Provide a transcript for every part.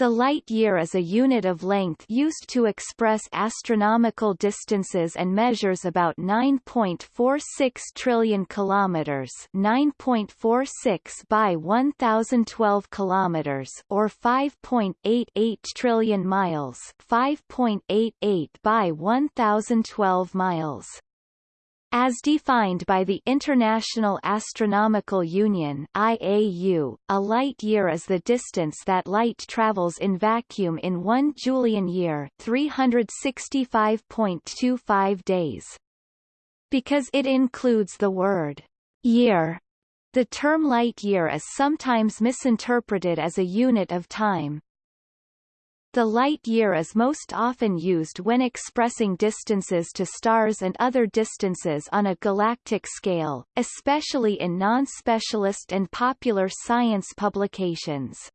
The light year is a unit of length used to express astronomical distances and measures about 9.46 trillion kilometers, 9.46 by 1012 kilometers or 5.88 trillion miles, 5.88 by 1012 miles. As defined by the International Astronomical Union IAU, a light year is the distance that light travels in vacuum in one Julian year 365.25 days. Because it includes the word year, the term light year is sometimes misinterpreted as a unit of time. The light year is most often used when expressing distances to stars and other distances on a galactic scale, especially in non-specialist and popular science publications.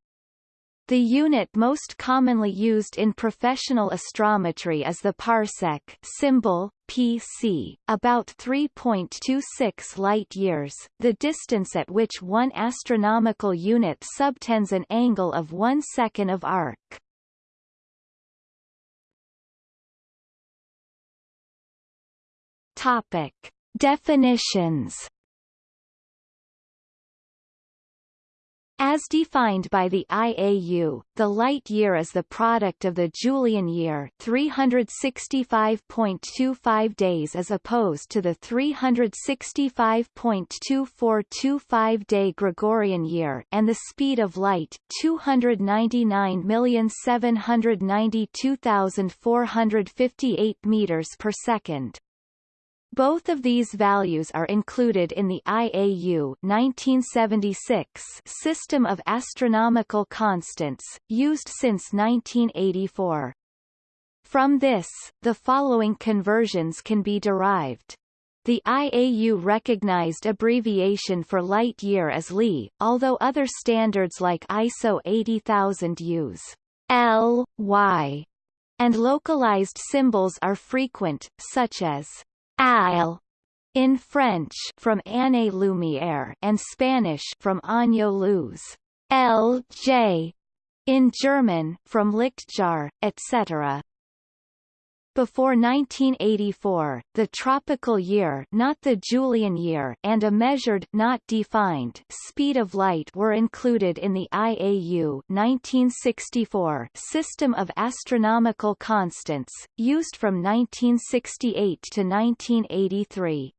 The unit most commonly used in professional astrometry is the parsec symbol, PC, about 3.26 light-years, the distance at which one astronomical unit subtends an angle of one second of arc. Topic. Definitions As defined by the IAU, the light year is the product of the Julian year 365.25 days as opposed to the 365.2425 day Gregorian year and the speed of light 299,792,458 meters per second. Both of these values are included in the IAU 1976 system of astronomical constants, used since 1984. From this, the following conversions can be derived. The IAU recognized abbreviation for light year as Li, although other standards like ISO 80000 use L, Y, and localized symbols are frequent, such as Al in French from Année Lumière and Spanish from Año Luz, L.J. in German from Lichtjahr, etc. Before 1984, the tropical year not the Julian year and a measured not defined speed of light were included in the IAU 1964 system of astronomical constants, used from 1968 to 1983.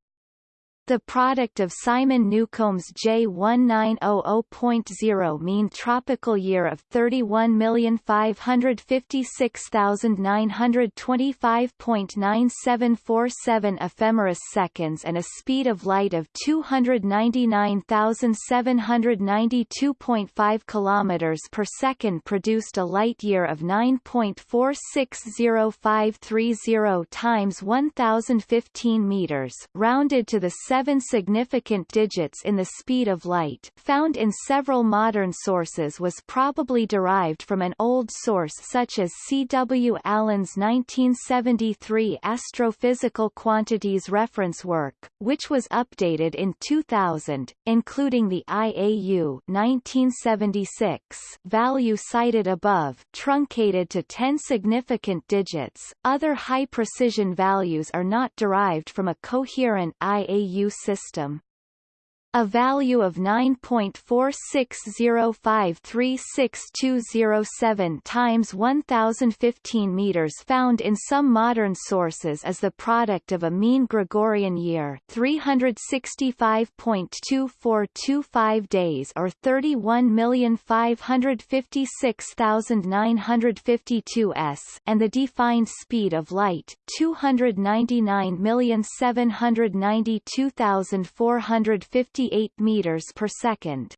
The product of Simon Newcomb's J1900.0 mean tropical year of 31,556,925.9747 ephemeris seconds and a speed of light of 299,792.5 kilometers per second produced a light year of 9.460530 times 1015 meters rounded to the seven significant digits in the speed of light found in several modern sources was probably derived from an old source such as C. W. Allen's 1973 Astrophysical Quantities reference work, which was updated in 2000, including the IAU 1976 value cited above truncated to 10 significant digits. Other high-precision values are not derived from a coherent IAU system a value of 9.4605362007 times 1015 meters found in some modern sources is the product of a mean Gregorian year 365.2425 days or 31,556,952 s and the defined speed of light 299,792,450 meters per second.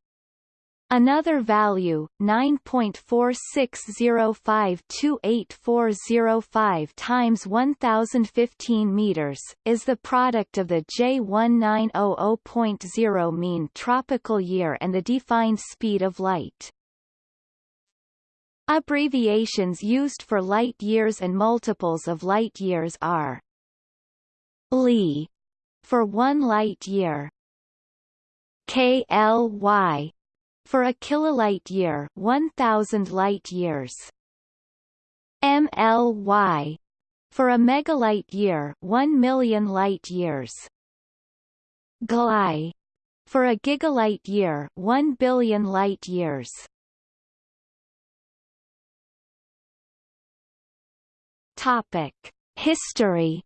Another value, 9.46052840 times 1015 meters, is the product of the J1900.0 mean tropical year and the defined speed of light. Abbreviations used for light years and multiples of light years are Li for one light year, KLY For a kilolight year 1000 light years. MLY for a megalight year 1 million light years. GLI for a gigalight year 1 billion light years. Topic: History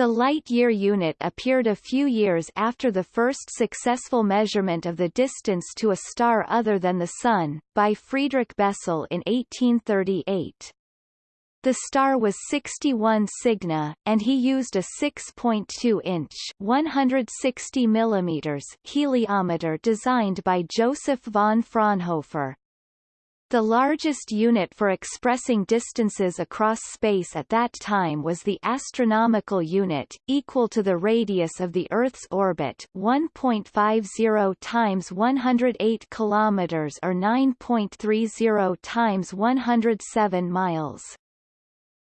The light-year unit appeared a few years after the first successful measurement of the distance to a star other than the Sun, by Friedrich Bessel in 1838. The star was 61 Cygni, and he used a 6.2-inch (160 mm) heliometer designed by Joseph von Fraunhofer. The largest unit for expressing distances across space at that time was the astronomical unit, equal to the radius of the Earth's orbit 1.50 times 108 kilometers or 9.30 times 107 miles.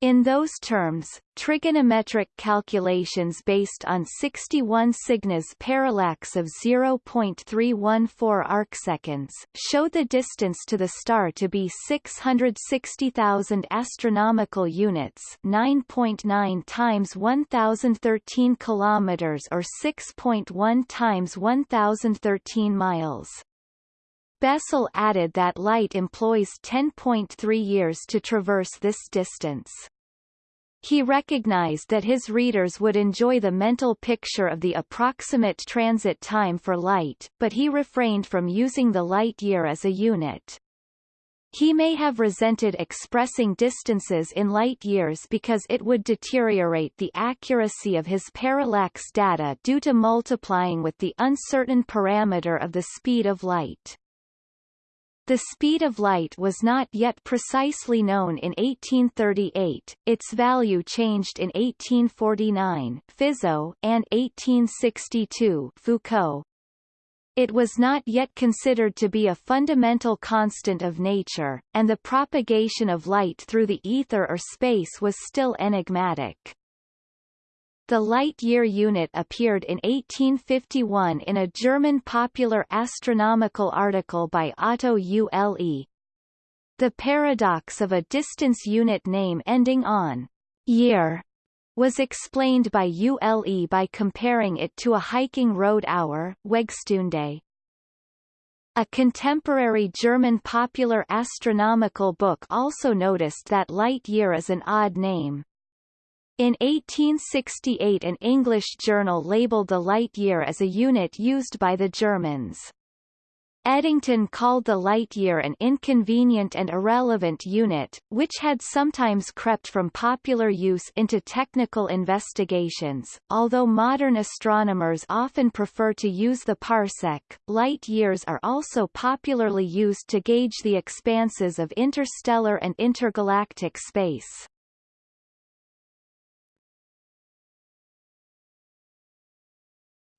In those terms, trigonometric calculations based on 61 Cygni's parallax of 0.314 arcseconds show the distance to the star to be 660,000 astronomical units, 9.9 times 1013 kilometers or 6.1 times 1013 miles. Bessel added that light employs 10.3 years to traverse this distance. He recognized that his readers would enjoy the mental picture of the approximate transit time for light, but he refrained from using the light year as a unit. He may have resented expressing distances in light years because it would deteriorate the accuracy of his parallax data due to multiplying with the uncertain parameter of the speed of light. The speed of light was not yet precisely known in 1838, its value changed in 1849 Fizeau, and 1862 Foucault. It was not yet considered to be a fundamental constant of nature, and the propagation of light through the ether or space was still enigmatic. The light-year unit appeared in 1851 in a German popular astronomical article by Otto Ule. The paradox of a distance unit name ending on year was explained by Ule by comparing it to a hiking road hour Wegstunde. A contemporary German popular astronomical book also noticed that light year is an odd name. In 1868 an English journal labelled the light year as a unit used by the Germans. Eddington called the light year an inconvenient and irrelevant unit, which had sometimes crept from popular use into technical investigations. Although modern astronomers often prefer to use the parsec, light years are also popularly used to gauge the expanses of interstellar and intergalactic space.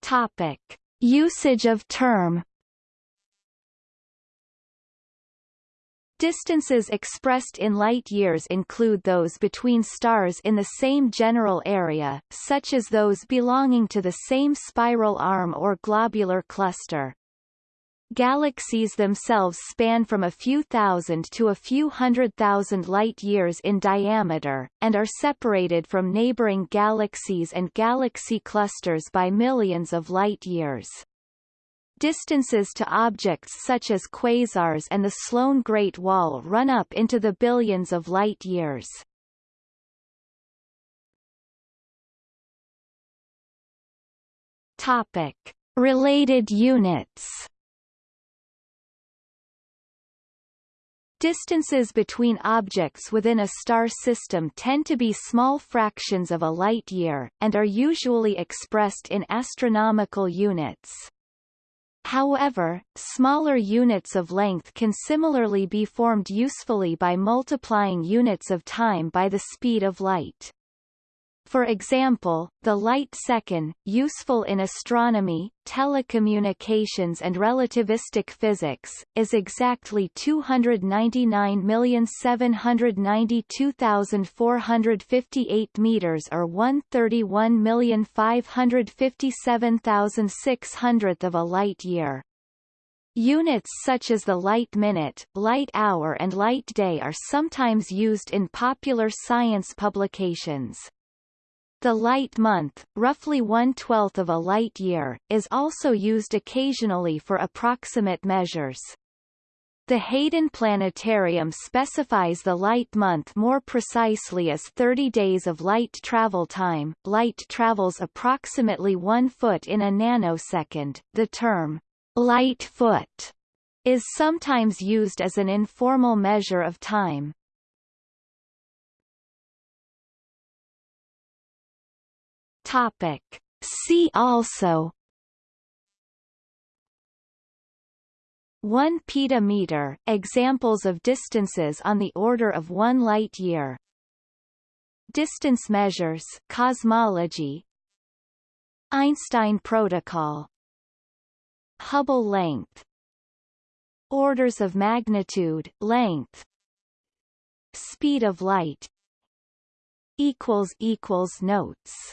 Topic. Usage of term Distances expressed in light years include those between stars in the same general area, such as those belonging to the same spiral arm or globular cluster. Galaxies themselves span from a few thousand to a few hundred thousand light-years in diameter, and are separated from neighboring galaxies and galaxy clusters by millions of light-years. Distances to objects such as quasars and the Sloan Great Wall run up into the billions of light-years. Related units Distances between objects within a star system tend to be small fractions of a light year, and are usually expressed in astronomical units. However, smaller units of length can similarly be formed usefully by multiplying units of time by the speed of light. For example, the light second, useful in astronomy, telecommunications and relativistic physics, is exactly 299,792,458 meters or 131,557,600th of a light year. Units such as the light minute, light hour and light day are sometimes used in popular science publications. The light month, roughly one-twelfth of a light year, is also used occasionally for approximate measures. The Hayden Planetarium specifies the light month more precisely as 30 days of light travel time. Light travels approximately 1 foot in a nanosecond. The term light foot is sometimes used as an informal measure of time. Topic. See also 1 petameter examples of distances on the order of 1 light year. Distance measures cosmology. Einstein protocol. Hubble length. Orders of magnitude length. Speed of light. Equals equals notes